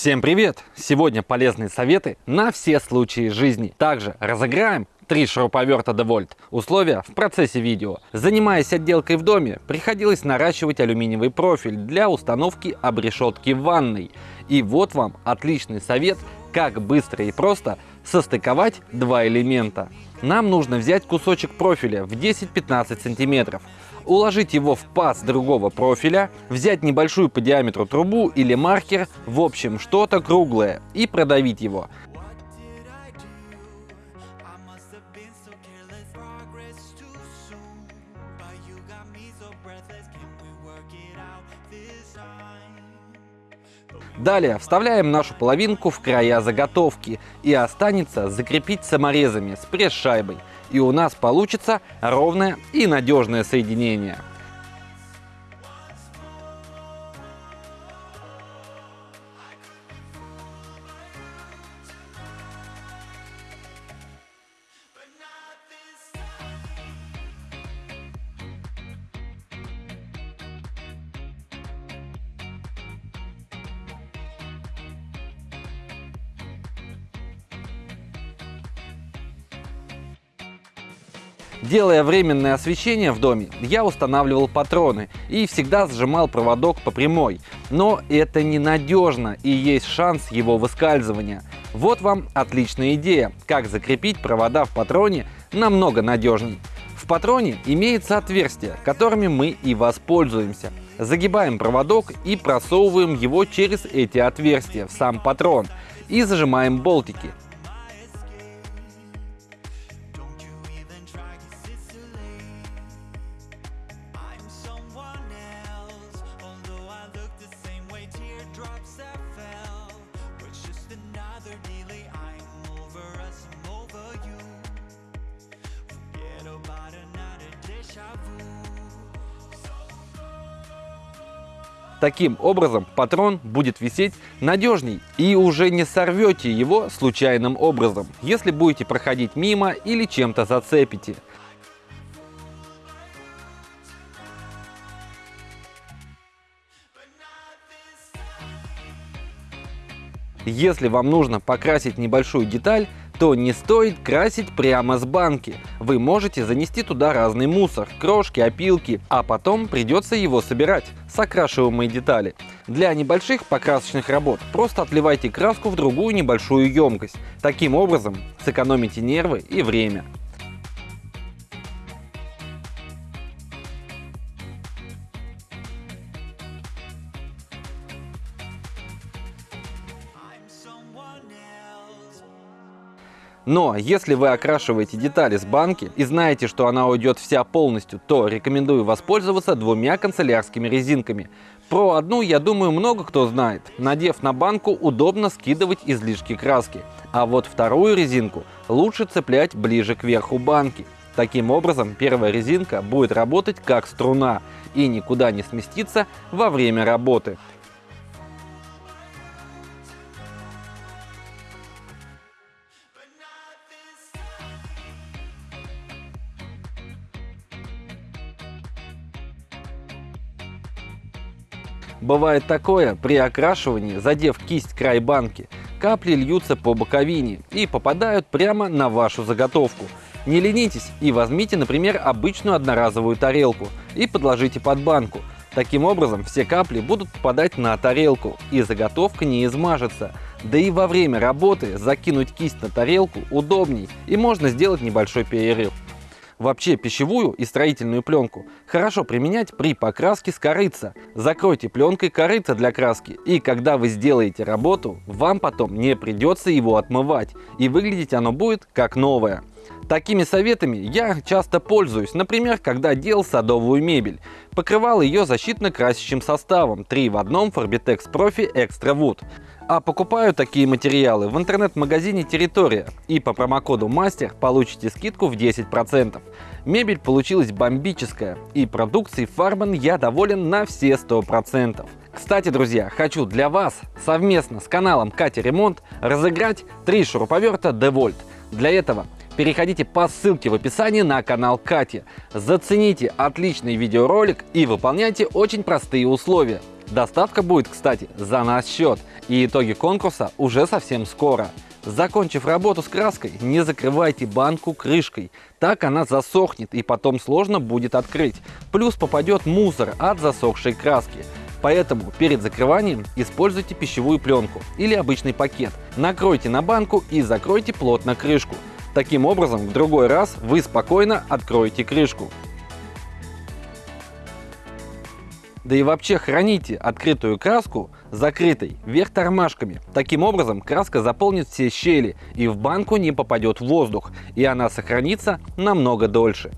Всем привет! Сегодня полезные советы на все случаи жизни. Также разыграем три шуруповерта DeWalt. Условия в процессе видео. Занимаясь отделкой в доме, приходилось наращивать алюминиевый профиль для установки обрешетки в ванной. И вот вам отличный совет, как быстро и просто состыковать два элемента. Нам нужно взять кусочек профиля в 10-15 сантиметров, уложить его в паз другого профиля, взять небольшую по диаметру трубу или маркер, в общем что-то круглое, и продавить его. Далее вставляем нашу половинку в края заготовки и останется закрепить саморезами с пресс-шайбой и у нас получится ровное и надежное соединение. Делая временное освещение в доме, я устанавливал патроны и всегда сжимал проводок по прямой. Но это ненадежно и есть шанс его выскальзывания. Вот вам отличная идея, как закрепить провода в патроне намного надежней. В патроне имеется отверстие, которыми мы и воспользуемся. Загибаем проводок и просовываем его через эти отверстия в сам патрон и зажимаем болтики. Таким образом патрон будет висеть надежней и уже не сорвете его случайным образом, если будете проходить мимо или чем-то зацепите. Если вам нужно покрасить небольшую деталь, то не стоит красить прямо с банки. Вы можете занести туда разный мусор, крошки, опилки, а потом придется его собирать с окрашиваемой детали. Для небольших покрасочных работ просто отливайте краску в другую небольшую емкость. Таким образом сэкономите нервы и время. Но если вы окрашиваете детали с банки и знаете, что она уйдет вся полностью, то рекомендую воспользоваться двумя канцелярскими резинками. Про одну, я думаю, много кто знает. Надев на банку, удобно скидывать излишки краски. А вот вторую резинку лучше цеплять ближе к верху банки. Таким образом, первая резинка будет работать как струна и никуда не сместиться во время работы. Бывает такое, при окрашивании, задев кисть край банки, капли льются по боковине и попадают прямо на вашу заготовку. Не ленитесь и возьмите, например, обычную одноразовую тарелку и подложите под банку. Таким образом, все капли будут попадать на тарелку и заготовка не измажется. Да и во время работы закинуть кисть на тарелку удобней и можно сделать небольшой перерыв. Вообще пищевую и строительную пленку хорошо применять при покраске с корыца. Закройте пленкой корыца для краски и когда вы сделаете работу, вам потом не придется его отмывать и выглядеть оно будет как новое. Такими советами я часто пользуюсь, например, когда делал садовую мебель. Покрывал ее защитно-красящим составом 3 в 1 Forbitex Profi Extra Wood. А покупаю такие материалы в интернет-магазине Территория и по промокоду MASTER получите скидку в 10%. Мебель получилась бомбическая и продукцией Farman я доволен на все 100%. Кстати, друзья, хочу для вас совместно с каналом Катя Ремонт разыграть три шуруповерта DeWalt. Для этого переходите по ссылке в описании на канал Кати. Зацените отличный видеоролик и выполняйте очень простые условия. Доставка будет, кстати, за наш счет, и итоги конкурса уже совсем скоро. Закончив работу с краской, не закрывайте банку крышкой. Так она засохнет и потом сложно будет открыть. Плюс попадет мусор от засохшей краски. Поэтому перед закрыванием используйте пищевую пленку или обычный пакет. Накройте на банку и закройте плотно крышку. Таким образом, в другой раз вы спокойно откроете крышку. Да и вообще храните открытую краску закрытой, вверх тормашками. Таким образом краска заполнит все щели и в банку не попадет воздух, и она сохранится намного дольше.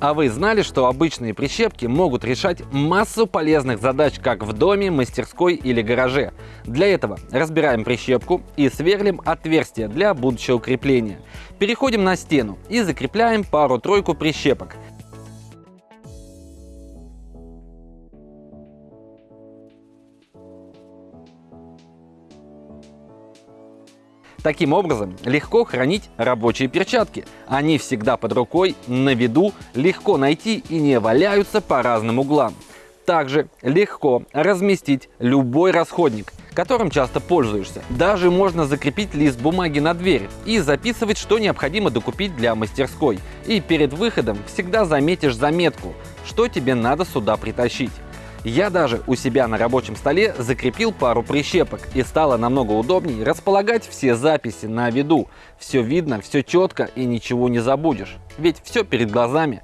А вы знали, что обычные прищепки могут решать массу полезных задач как в доме, мастерской или гараже? Для этого разбираем прищепку и сверлим отверстие для будущего крепления. Переходим на стену и закрепляем пару-тройку прищепок. Таким образом, легко хранить рабочие перчатки. Они всегда под рукой, на виду, легко найти и не валяются по разным углам. Также легко разместить любой расходник, которым часто пользуешься. Даже можно закрепить лист бумаги на дверь и записывать, что необходимо докупить для мастерской. И перед выходом всегда заметишь заметку, что тебе надо сюда притащить. Я даже у себя на рабочем столе закрепил пару прищепок и стало намного удобнее располагать все записи на виду. Все видно, все четко и ничего не забудешь. Ведь все перед глазами.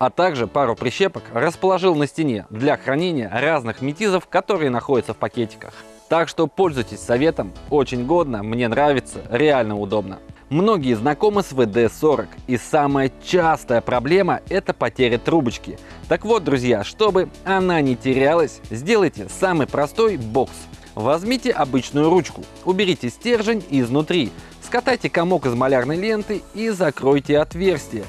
а также пару прищепок расположил на стене для хранения разных метизов, которые находятся в пакетиках. Так что пользуйтесь советом, очень годно, мне нравится, реально удобно. Многие знакомы с VD40 и самая частая проблема это потеря трубочки. Так вот, друзья, чтобы она не терялась, сделайте самый простой бокс. Возьмите обычную ручку, уберите стержень изнутри, скатайте комок из малярной ленты и закройте отверстие.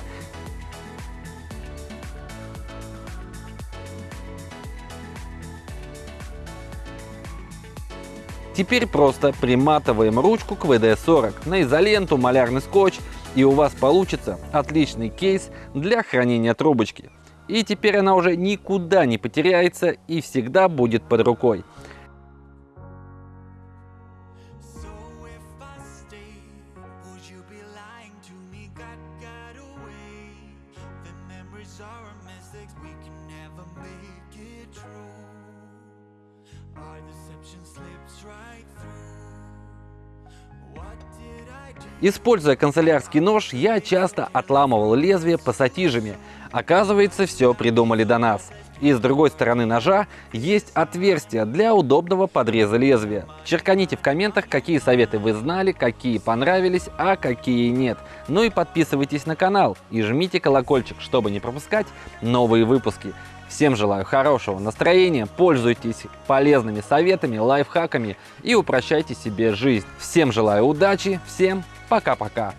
Теперь просто приматываем ручку к VD40 на изоленту, малярный скотч и у вас получится отличный кейс для хранения трубочки. И теперь она уже никуда не потеряется и всегда будет под рукой. Используя канцелярский нож, я часто отламывал лезвие пассатижами. Оказывается, все придумали до нас. И с другой стороны ножа есть отверстие для удобного подреза лезвия. Черканите в комментах, какие советы вы знали, какие понравились, а какие нет. Ну и подписывайтесь на канал и жмите колокольчик, чтобы не пропускать новые выпуски. Всем желаю хорошего настроения, пользуйтесь полезными советами, лайфхаками и упрощайте себе жизнь. Всем желаю удачи, всем пока-пока.